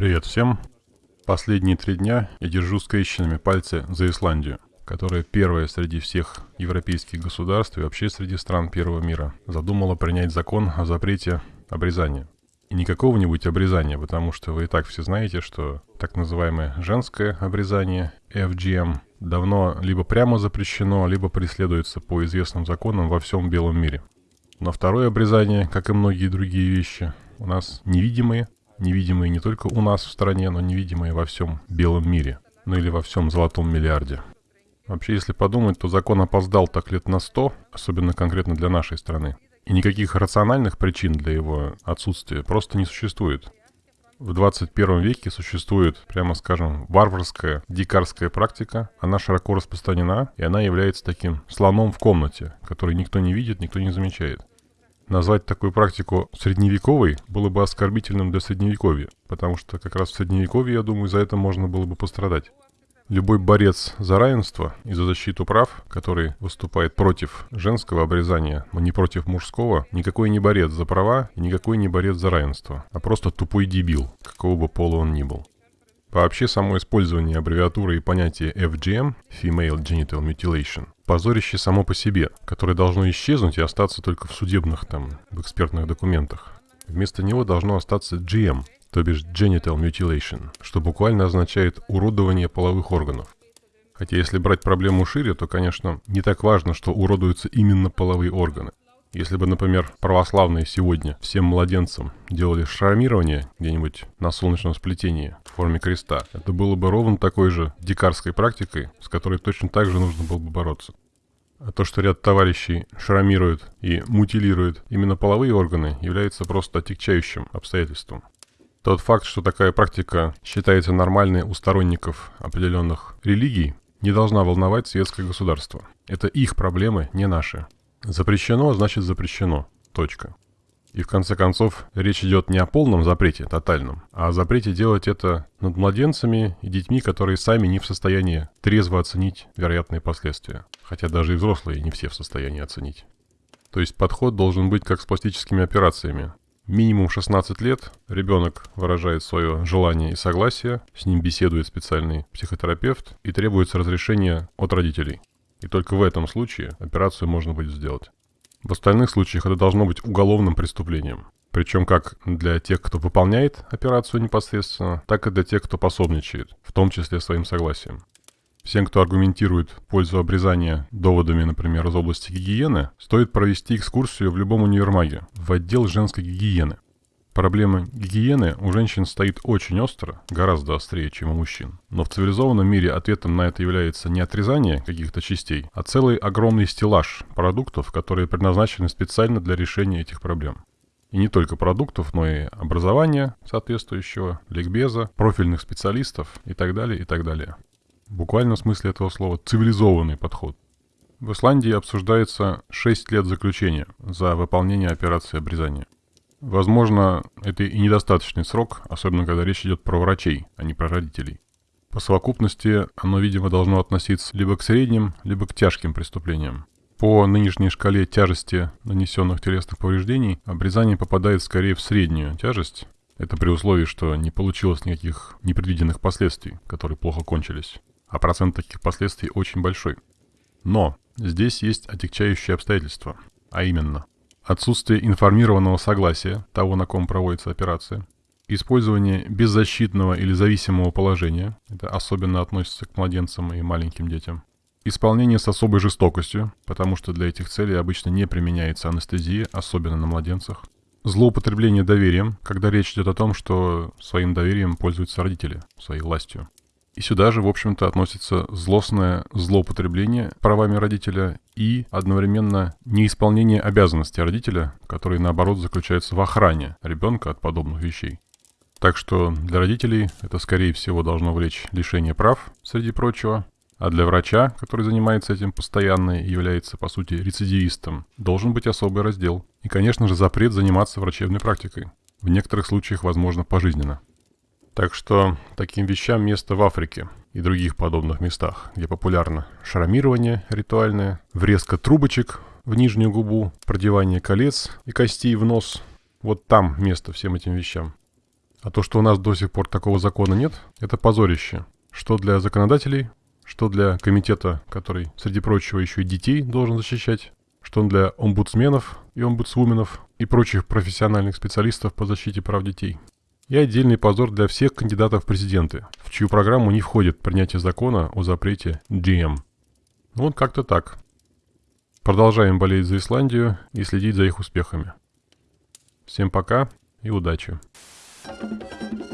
Привет всем. Последние три дня я держу скрещенными пальцы за Исландию, которая первая среди всех европейских государств и вообще среди стран первого мира задумала принять закон о запрете обрезания. И не какого-нибудь обрезания, потому что вы и так все знаете, что так называемое женское обрезание, FGM, давно либо прямо запрещено, либо преследуется по известным законам во всем белом мире. Но второе обрезание, как и многие другие вещи, у нас невидимые, невидимые не только у нас в стране, но невидимые во всем белом мире, ну или во всем золотом миллиарде. Вообще, если подумать, то закон опоздал так лет на сто, особенно конкретно для нашей страны. И никаких рациональных причин для его отсутствия просто не существует. В 21 веке существует, прямо скажем, варварская, дикарская практика. Она широко распространена, и она является таким слоном в комнате, который никто не видит, никто не замечает. Назвать такую практику средневековой было бы оскорбительным для средневековья, потому что как раз в средневековье, я думаю, за это можно было бы пострадать. Любой борец за равенство и за защиту прав, который выступает против женского обрезания, но не против мужского, никакой не борец за права и никакой не борец за равенство, а просто тупой дебил, какого бы пола он ни был. Вообще, само использование аббревиатуры и понятия FGM, Female Genital Mutilation, позорище само по себе, которое должно исчезнуть и остаться только в судебных, там, в экспертных документах. Вместо него должно остаться GM, то бишь Genital Mutilation, что буквально означает уродование половых органов. Хотя если брать проблему шире, то, конечно, не так важно, что уродуются именно половые органы. Если бы, например, православные сегодня всем младенцам делали шрамирование где-нибудь на солнечном сплетении в форме креста, это было бы ровно такой же дикарской практикой, с которой точно так же нужно было бы бороться. А то, что ряд товарищей шрамируют и мутилируют именно половые органы, является просто отягчающим обстоятельством. Тот факт, что такая практика считается нормальной у сторонников определенных религий, не должна волновать светское государство. Это их проблемы, не наши. Запрещено, значит запрещено. Точка. И в конце концов, речь идет не о полном запрете, тотальном, а о запрете делать это над младенцами и детьми, которые сами не в состоянии трезво оценить вероятные последствия. Хотя даже и взрослые не все в состоянии оценить. То есть подход должен быть как с пластическими операциями. Минимум 16 лет ребенок выражает свое желание и согласие, с ним беседует специальный психотерапевт и требуется разрешение от родителей. И только в этом случае операцию можно будет сделать. В остальных случаях это должно быть уголовным преступлением. Причем как для тех, кто выполняет операцию непосредственно, так и для тех, кто пособничает, в том числе своим согласием. Всем, кто аргументирует пользу обрезания доводами, например, из области гигиены, стоит провести экскурсию в любом универмаге, в отдел женской гигиены – Проблема гигиены у женщин стоит очень остро, гораздо острее, чем у мужчин. Но в цивилизованном мире ответом на это является не отрезание каких-то частей, а целый огромный стеллаж продуктов, которые предназначены специально для решения этих проблем. И не только продуктов, но и образования соответствующего, ликбеза, профильных специалистов и так далее, и так далее. В буквальном смысле этого слова цивилизованный подход. В Исландии обсуждается 6 лет заключения за выполнение операции обрезания. Возможно, это и недостаточный срок, особенно когда речь идет про врачей, а не про родителей. По совокупности оно, видимо, должно относиться либо к средним, либо к тяжким преступлениям. По нынешней шкале тяжести нанесенных телесных повреждений обрезание попадает скорее в среднюю тяжесть. Это при условии, что не получилось никаких непредвиденных последствий, которые плохо кончились. А процент таких последствий очень большой. Но здесь есть отягчающие обстоятельства. А именно, отсутствие информированного согласия того, на ком проводится операция, использование беззащитного или зависимого положения, это особенно относится к младенцам и маленьким детям, исполнение с особой жестокостью, потому что для этих целей обычно не применяется анестезия, особенно на младенцах, злоупотребление доверием, когда речь идет о том, что своим доверием пользуются родители, своей властью, и сюда же, в общем-то, относится злостное злоупотребление правами родителя и одновременно неисполнение обязанностей родителя, которые, наоборот, заключаются в охране ребенка от подобных вещей. Так что для родителей это, скорее всего, должно влечь лишение прав, среди прочего, а для врача, который занимается этим постоянно и является, по сути, рецидивистом, должен быть особый раздел. И, конечно же, запрет заниматься врачебной практикой. В некоторых случаях, возможно, пожизненно. Так что таким вещам место в Африке и других подобных местах, где популярно шрамирование ритуальное, врезка трубочек в нижнюю губу, продевание колец и костей в нос. Вот там место всем этим вещам. А то, что у нас до сих пор такого закона нет, это позорище. Что для законодателей, что для комитета, который, среди прочего, еще и детей должен защищать, что для омбудсменов и омбудсвуменов и прочих профессиональных специалистов по защите прав детей. И отдельный позор для всех кандидатов в президенты, в чью программу не входит принятие закона о запрете GM. Ну вот как-то так. Продолжаем болеть за Исландию и следить за их успехами. Всем пока и удачи. thank you